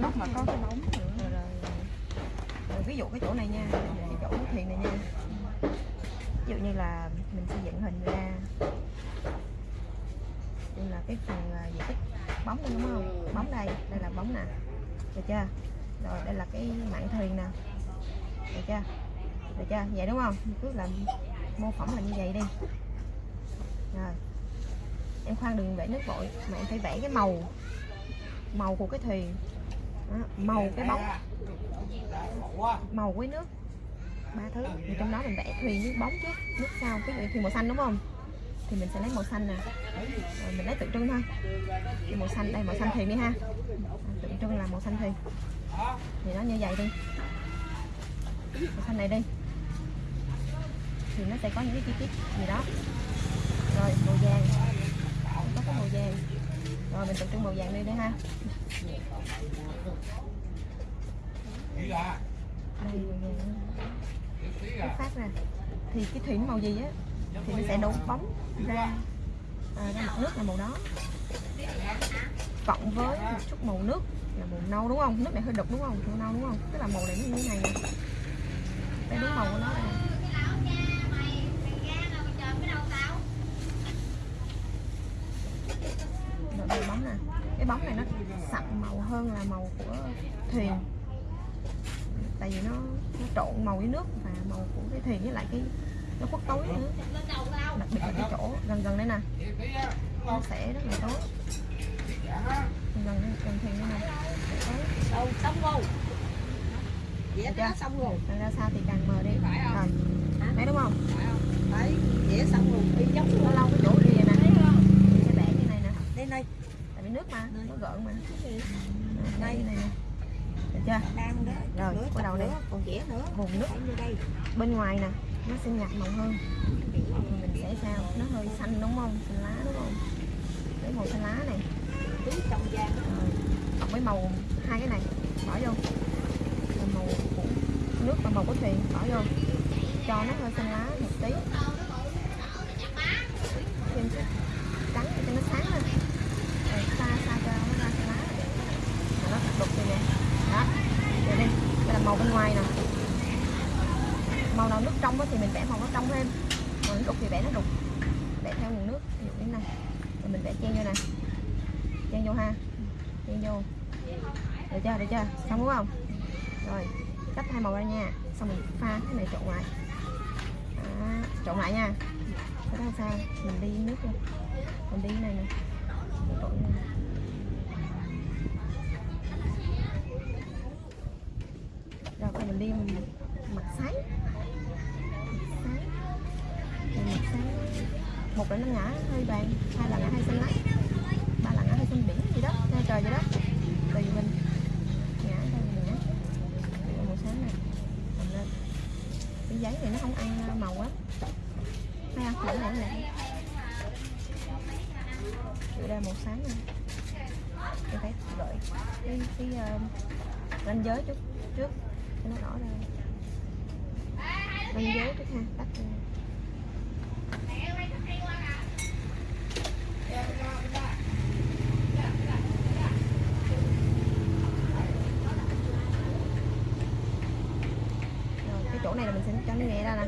lúc mà có cái bóng nữa. Rồi, rồi, rồi ví dụ cái chỗ này nha cái chỗ thuyền này nha. Ví dụ như là mình xây dựng hình ra. Như là cái phần à, diện tích bóng đây đúng không? Bóng đây đây là bóng nè. Được chưa? Rồi đây là cái mạn thuyền nè. Được chưa? Được chưa? Vậy đúng không? Cứ làm mô phỏng là như vậy đi. Rồi. Em khoan đừng vẽ nước vội mà em phải vẽ cái màu màu của cái thuyền. Đó, màu cái bóng. màu với nước. Ba thứ. Thì trong đó mình vẽ thuyền với bóng trước nước sau như thuyền màu xanh đúng không? Thì mình sẽ lấy màu xanh nè. Rồi mình lấy tượng trưng thôi. Thì màu xanh đây màu xanh thuyền đi ha. À, tượng trưng là màu xanh thuyền. Thì nó như vậy đi. Màu xanh này đi. Thì nó sẽ có những cái chi tiết gì đó. Rồi màu vàng. Có cái màu vàng rồi mình tập trung màu vàng đi đây ha. Đây cái phát nè. Thì cái thủy màu gì á thì mình sẽ đổ bóng ra à, ra mặt nước là màu đó. Cộng với một chút màu nước là màu nâu đúng không? Nước này hơi đục đúng không? Màu nâu đúng không? Tức là màu này nó như thế này nè. Đây đúng màu của nó này rồi đây bóng nè cái bóng này nó sậm màu của thuyền. Tại vì nó nó trộn màu với nước và màu của cái thuyền với lại cái nó khuất tối nữa. Đặc biệt là cái chỗ gần gần đây nè. Nó sẽ rất là tối. Gần gần thuyền đây nè. Đâu, xong rồi Vẽ Được cái đó chưa? xong rồi. Càng ra xa thì càng mờ đi. Phải không? rồi. Thấy đúng không? Đấy, vẽ xong rồi. Đi giống nó luôn. lâu cái chỗ kia nè. Sẽ vẽ như này nè. Đây đây, tại vì nước mà nó gợn mà đây này được chưa? Đang đó Rồi, nữa, bắt đầu đây. còn vẽ nữa. Vùng nước. Đây. Bên ngoài nè nó sẽ nhạt màu hơn. Mình sẽ sao nó hơi xanh đúng không? Xanh lá đúng không? Cái màu xanh lá này. Tí trong Rồi, cộng với màu hai cái này. Bỏ vô. Màu của nước và màu của thuyền bỏ vô. Cho nó hơi xanh lá một tí thêm chút trắng để cho nó sáng lên rồi xa xa cho nó ra xanh lá này. Rồi nó đục rồi nè đó rồi đây đây là màu bên ngoài nè màu nào nước trong á thì mình vẽ màu nó trong thêm màu nó đục thì vẽ nó đục vẽ theo nguồn nước ví dụ như thế này rồi mình vẽ chen vô nè chen vô ha. Chen vô. Được chưa được chưa? Xong đúng không? Rồi tách hai màu ra nha. Xong mình pha cái này trộn lại. À, trộn lại nha. Cái đó sao? Mình đi nước luôn mình đi này nè. Trộn nha. rồi bây mình đi mặt sáng mặt sáng một là nó ngã hơi vàng hai là ngã hơi xanh lá ba là ngã hơi xanh biển gì đó hai trời vậy đó. Tùy mình. Ngã đâu mình ngã màu sáng này. Mình lên. Cái giấy này nó không ăn à, màu á thấy không? Lẫn lẫn lẫn đây màu sáng này, em phải gợi cái cái uh, ranh giới chút trước. Cho nó rõ ra. Ranh giới trước ha tắt ra rồi cái chỗ này là mình sẽ cho nó nhẹ ra nè.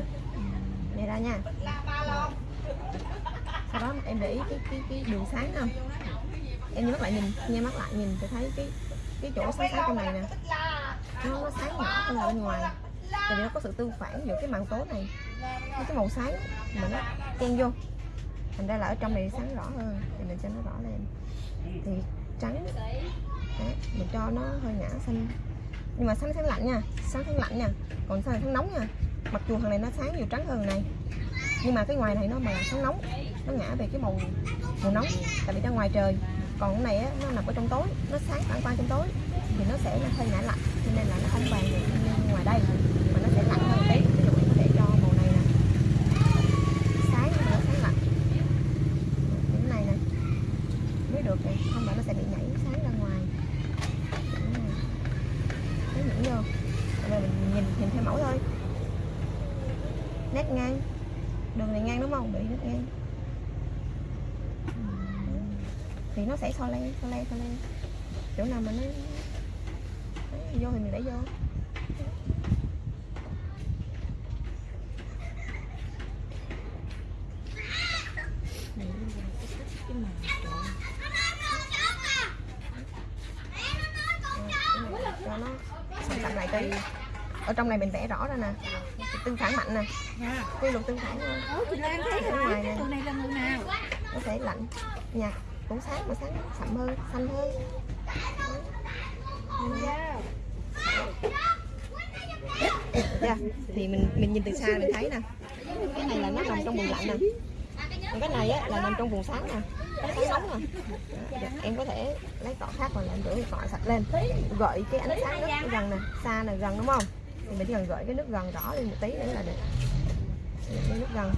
Nhẹ ra nha. Rồi. sau đó em để ý cái cái cái đường sáng không? Em nhắm mắt lại nhìn nghe mắt lại nhìn thì thấy cái cái chỗ sáng sáng trong này nè. Nó, nó sáng nhỏ hơn bên ngoài. Tại vì nó có sự tương phản giữa cái màn tối này với cái màu sáng mà nó chen vô. Thành ra là ở trong này sáng rõ hơn thì mình cho nó rõ lên. Thì trắng đấy, mình cho nó hơi ngã xanh nhưng mà sáng sáng lạnh nha sáng sáng lạnh nha còn sáng sáng nóng nha. Mặc dù thằng này nó sáng nhiều trắng hơn này nhưng mà cái ngoài này nó mà là sáng nóng nó ngã về cái màu màu nóng tại vì ra ngoài trời. Còn cái này á, nó nằm ở trong tối nó sáng phản quang trong tối thì nó sẽ hơi ngã lạnh cho nên là nó không vàng được như ngoài đây mà nó sẽ lạnh hơn một tí ví dụ mình có thể cho màu này nè sáng nhưng mà nó sáng lạnh như thế này nè mới được nè không là nó sẽ bị nhảy sáng ra ngoài Như thế này. Thấy nhẫn vô rồi mình nhìn nhìn theo mẫu thôi nét ngang đường này ngang đúng không bị nét ngang thì nó sẽ so le so le so le chỗ nào mà nó Đấy, vô thì mình để vô. Này, bây giờ cái cái màu cho nó sẵn lại tí. Ở trong này mình vẽ rõ ra nè. Tương phản mạnh nè. Nha. quy luật tương phản Ở ngoài này là người nào? có thể lạnh. Nhạt cũng sáng mà sáng sậm hơn xanh hơn Dạ. Thì mình mình nhìn từ xa mình thấy nè. Cái này là nó nằm trong vùng lạnh nè. Còn cái này á là nằm trong vùng sáng nè. Sáng nóng nè. Dạ, dạ, em có thể lấy cọ khác hoặc là em rửa cọ sạch lên. Gợi cái ánh sáng nước gần nè xa nè gần đúng không? Thì mình chỉ cần gợi cái nước gần rõ lên một tí nữa là được nước gần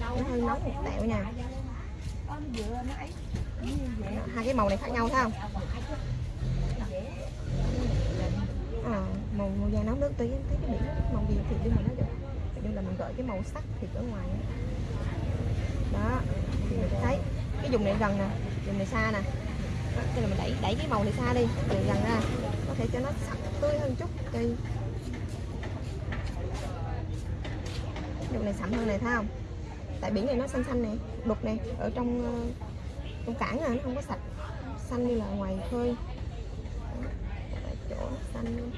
nó hơi nóng một tẹo nha. Hai cái màu này khác nhau thấy không? À, màu màu da nóng nước tí em thấy cái biển màu gì thì đi mà nó được. Nhưng là mình gợi cái màu sắc thì ở ngoài đó thì mình sẽ thấy. Cái vùng này gần nè vùng này xa nè. Đó, là mình đẩy đẩy cái màu này xa đi rồi gần ra. Có thể cho nó sắc tươi hơn chút thì dụng này sậm hơn này thấy không? Tại biển này nó xanh xanh này đục này ở trong ờ, trong cảng này nó không có sạch. Xanh như là ngoài khơi. Đó, chỗ xanh.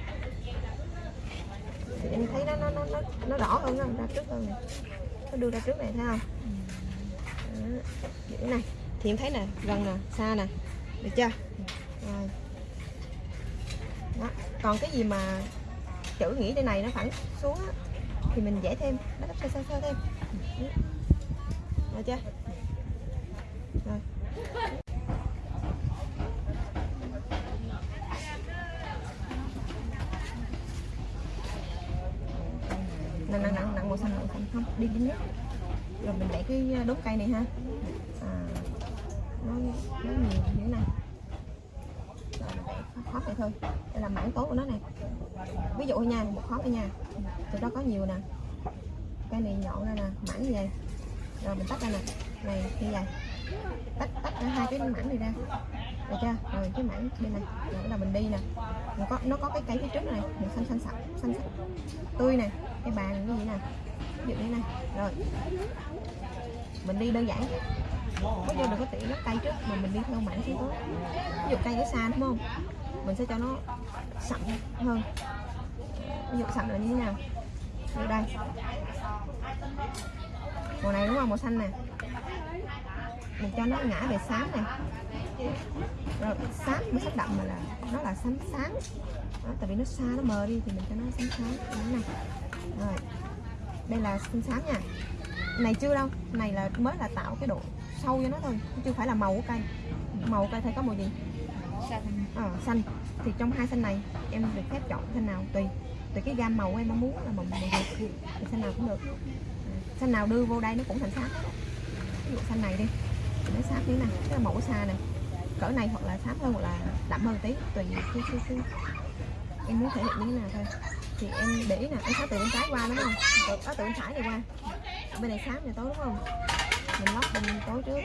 Thì em thấy nó nó nó nó, nó rõ hơn không ra trước hơn này. nó đưa ra trước này thấy không? Đó, này. Thì em thấy nè gần nè xa nè. Được chưa? Rồi. Đó. còn cái gì mà chữ nghĩa đây này nó phẳng xuống á, thì mình vẽ thêm. Nó sơ sơ sơ thêm. Được chưa? Rồi. Nặng nặng nặng nặng màu xanh màu xanh không đi dính nước rồi mình để cái ờ, đốt cây này ha. À, nó nó nhiều như thế này. Rồi mình để khóp này thôi. Đây là mảng tối của nó này ví dụ nha một khóa đây nha từ đó có nhiều nè. Cái này nhọn ra nè mảnh như vậy. Rồi mình tách ra nè. Này như vậy. Tách tách ra hai cái mảnh này ra. Được chưa? Rồi cái mảnh bên này rồi bắt đầu mình đi nè. Nó có nó có cái cây phía trước này. Màu xanh xanh sạch xanh sạch. Tươi nè, cái bàn như vậy nè. Ví dụ như này. Rồi. Mình đi đơn giản. Có vô đừng có tỉ nó cây trước mà mình đi theo mảnh phía tối ví dụ cây ở xa đúng không? Mình sẽ cho nó sậm hơn. Ví dụ sậm là như thế nào? Như đây. Màu này đúng không? Màu xanh nè. Mình cho nó ngã về xám này. Rồi xám mới sắc đậm mà là nó là xám sáng đó, tại vì nó xa nó mờ đi thì mình cho nó xám sáng như này rồi. Đây là xanh xám nha. Này chưa đâu. Này là mới là tạo cái độ sâu cho nó thôi. Chứ chưa phải là màu của cây. Màu của cây thì có màu gì? Xanh. ờ, xanh. Thì trong hai xanh này em được phép chọn xanh nào tùy. Tùy cái gam màu em mong muốn là màu màu gì thì xanh nào cũng được. À, xanh nào đưa vô đây nó cũng thành sáp. Ví dụ xanh này đi. Nó sáp như thế này cái là màu xa này. Cỡ này hoặc là sáp hơn hoặc là đậm hơn tí tùy cái, cái, cái, em muốn thể hiện như thế nào thôi. Thì em để ý nè em sáp từ bên trái qua đúng không? Từ, à, từ bên phải này qua. Bên này sáp này tối đúng không? Mình lót bên tối trước.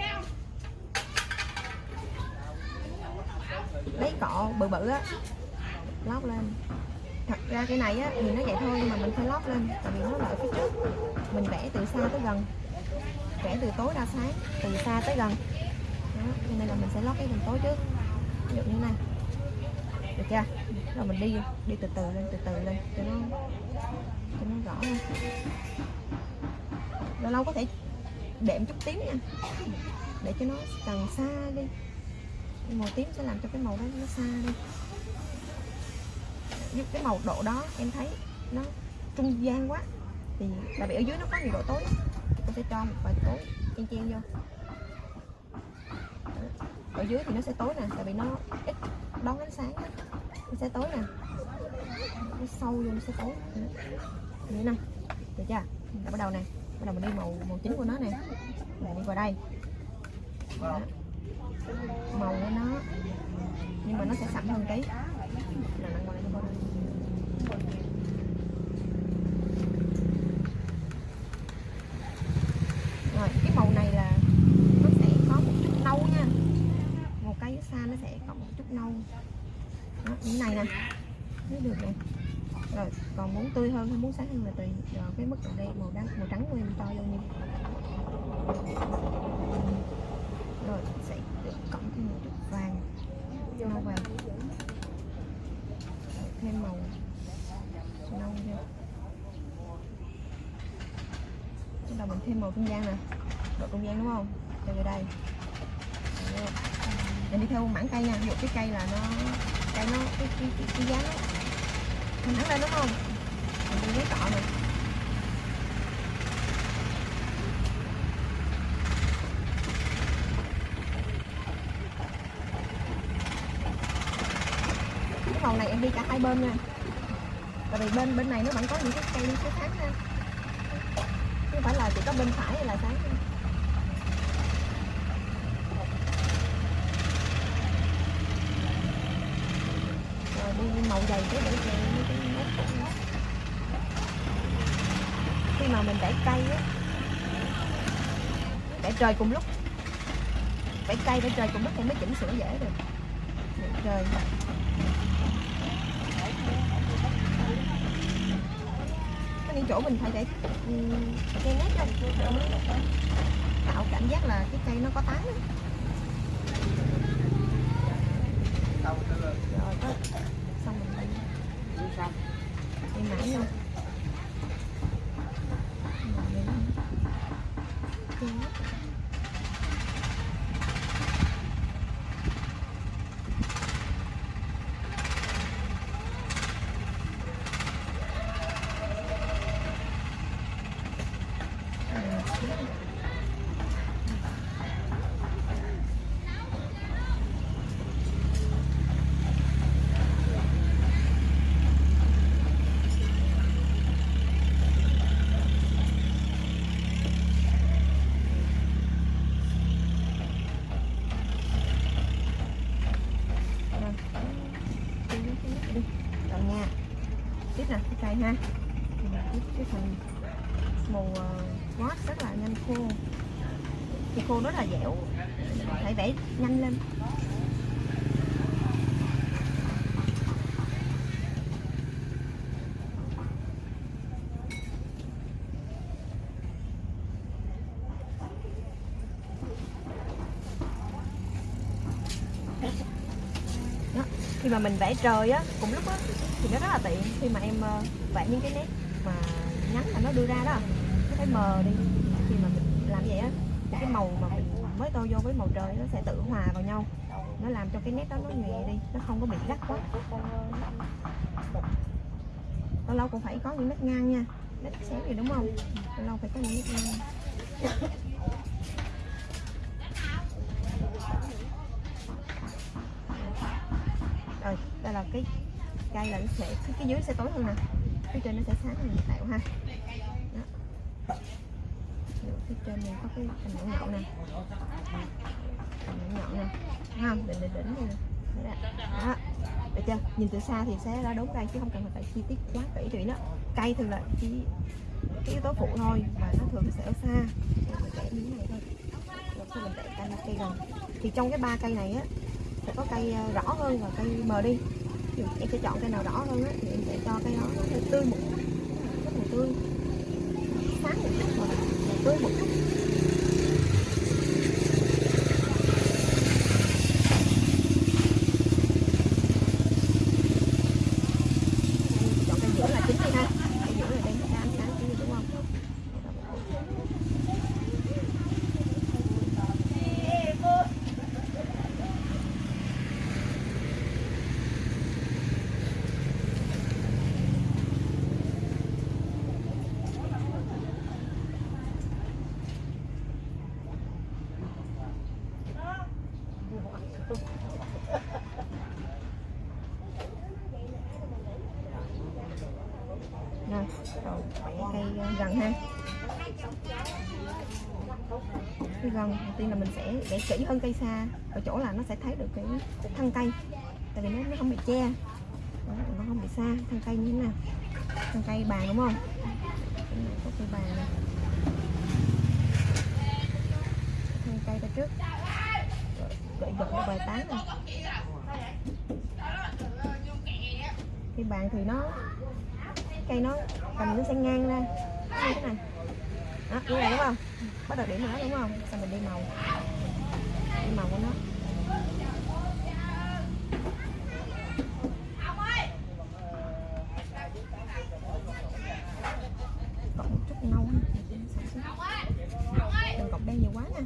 Lấy cọ bự bự á. Lót lên. Thật ra cái này á, thì nó vậy thôi, nhưng mà mình phải lót lên, tại vì nó là ở phía trước. Mình vẽ từ xa tới gần. Vẽ từ tối ra sáng, từ xa tới gần. Đó, cho nên là mình sẽ lót cái phần tối trước. Ví dụ như thế này. Được chưa? Rồi mình đi đi từ từ lên, từ từ lên, cho nó cho nó rõ hơn. Lâu lâu có thể đệm chút tím nha. Để cho nó càng xa đi cái màu tím sẽ làm cho cái màu đó nó xa đi. Giúp cái màu độ đó em thấy nó trung gian quá. Thì tại vì ở dưới nó có nhiều độ tối tôi sẽ cho một vài tối chen chen vô. Ở dưới thì nó sẽ tối nè, tại vì nó ít đón ánh sáng đó. nó sẽ tối nè. Nó sâu vô nó sẽ tối. Như thế này được chưa? Rồi bắt đầu nè. Bắt đầu mình đi màu màu chính của nó nè. Mình đi vào đây. Đó màu của nó. Nhưng mà nó sẽ sẫm hơn tí. Rồi cái màu này là nó sẽ có một chút nâu nha. Một cái xa nó sẽ có một chút nâu. Đó, như này nè. Thấy được nè rồi còn muốn tươi hơn hay muốn sáng hơn là tùy rồi cái mức độ đen màu trắng màu trắng của em cho vô nhiêu bắt mình thêm màu trung gian nè. Độ trung gian đúng không? Cho vô đây. Mình đi theo mảng cây nha. Ví dụ cái cây là nó cây nó cái cái cái, cái giá nó mình thẳng lên đúng không? Mình đi lấy cọ này cái màu này em đi cả hai bên nha. Tại vì bên bên này nó vẫn có những cái cây cái khác nha không phải là chỉ có bên phải hay là sáng? Nha. rồi, đi màu dày cái để về cái nét khi mà mình để cây á để trời cùng lúc. Để cây để trời cùng lúc thì mới chỉnh sửa dễ được. Để trời có những chỗ mình phải để um, ừ, cây nét cho mới tạo cảm giác là cái cây nó có tán á. rồi có xong mình đi đi mãi luôn Rồi, để nó- Cây nét. Rồi. Cây nét, cây nét đi. Rồi nha tiếp nè cái cây ha Thì mình tiếp cái phần màu uh, ngót rất là nhanh khô thì khô rất là dẻo phải vẽ nhanh lên đó. khi mà mình vẽ trời á, cùng lúc á, thì nó rất là tiện khi mà em ờ, vẽ những cái nét mà nhắn mà nó đưa ra đó. Nó phải mờ đi. Khi mà mình làm vậy á, thì cái màu mà mình mới tô vô với màu trời nó sẽ tự hòa vào nhau. Nó làm cho cái nét đó nó nhẹ đi, nó không có bị gắt quá. Lâu lâu cũng phải có những nét ngang nha. Nét xéo gì đúng không? Lâu lâu phải có những nét ngang. Đây là cái cây là nó sẽ cái, cái dưới sẽ tối hơn nè. Phía trên nó sẽ sáng hơn tạo ha. Đó. Phía trên này có cái cành nhọn nhọn nè. Cành nhọn nhọn nè. Không? Đỉnh đỉnh đỉnh này nè đó. Được chưa? Nhìn từ xa thì sẽ ra đúng đây chứ không cần phải chi tiết quá kỹ tỉ nó cây thường là chỉ cái yếu tố phụ thôi và nó thường sẽ ở xa. Mình miếng này thôi. Rồi sau mình cây cây gần. Thì trong cái ba cây này á sẽ có cây ờ, rõ hơn và cây mờ đi. Em sẽ chọn cây nào rõ hơn á, thì em sẽ cho cây đó nó hơi tươi một chút rất là tươi sáng một chút và tươi một chút Em chọn cây giữa là chính đi ha cây giữa là đây sẽ ánh sáng chính đi đúng không Rồi, rồi vẽ cây ờ, gần ha cây gần đầu tiên là mình sẽ vẽ kỹ hơn cây xa ở chỗ là nó sẽ thấy được cái thân cây. Tại vì nó, nó không bị che. Đó, nó không bị xa thân cây như thế nào? Thân cây bàn đúng không? Có cây bàn này. Thân cây ra trước. Rồi, gợi gật một bài tán này. Cây bàn thì nó cây nó cầm nó sẽ ngang ra. Như thế này đó như này đúng không? Bắt đầu điểm vào đúng không? Xong mình đi màu. Đi màu của nó. Cộng một chút nâu ha đừng cộng đen nhiều quá nha.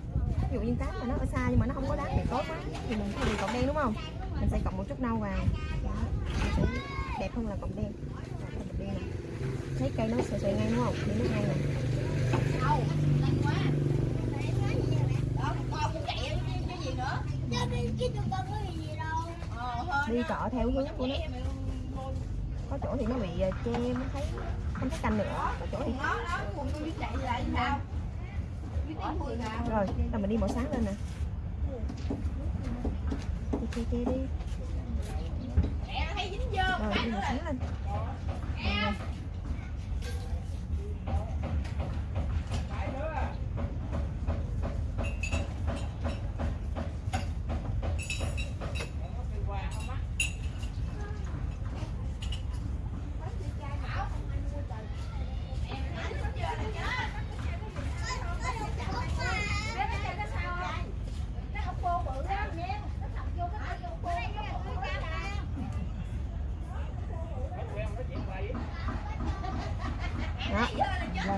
Ví dụ như cái mà nó ở xa nhưng mà nó không có đá thì tốt quá. Thì mình có bị cộng đen đúng không? Mình sẽ cộng một chút nâu vào. Đó. Sẽ đẹp hơn là cộng đen. Đó, đen này. Thấy cây nó sẽ sợi ngay đúng không? Điểm nó ngang này đi cọ theo hướng của nó. có chỗ thì nó bị ờ, che mới thấy không thấy cành nữa. Có chỗ thì rồi là mình đi màu sáng lên nè. Che che che đi. Rồi đi màu sáng lên. Rồi.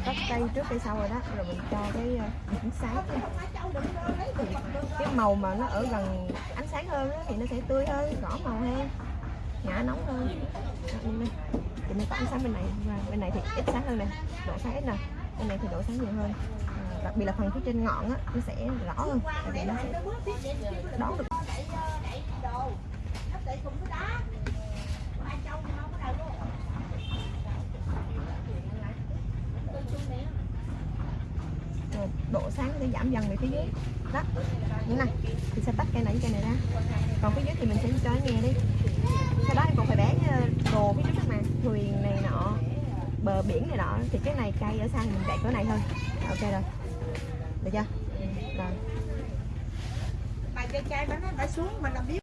Là có cây trước cây sau rồi đó. Rồi mình cho cái ờ, ánh sáng. Cái màu mà nó ở gần ánh sáng hơn thì nó sẽ tươi hơn rõ màu hơn ngã nóng hơn. Đó, thì mình có ánh sáng bên này. Và bên này thì ít sáng hơn nè độ sáng ít nè. Bên này thì độ sáng nhiều hơn. À, đặc biệt là phần phía trên ngọn á nó sẽ rõ hơn. Tại vì nó sẽ đón được. Rồi. Độ sáng sẽ giảm dần về phía dưới. Đó như này. Thì sẽ tách cây này với cây này ra. Còn phía dưới thì mình sẽ cho nó nhẹ đi. Sau đó em còn phải bán ờ, đồ phía trước mà. Thuyền này nọ bờ biển này nọ. Thì cái này cây ở xa thì mình chạy cỡ này thôi. Ok rồi. Được chưa? Rồi. Bà chơi trai bà nói bà xuống mà làm biết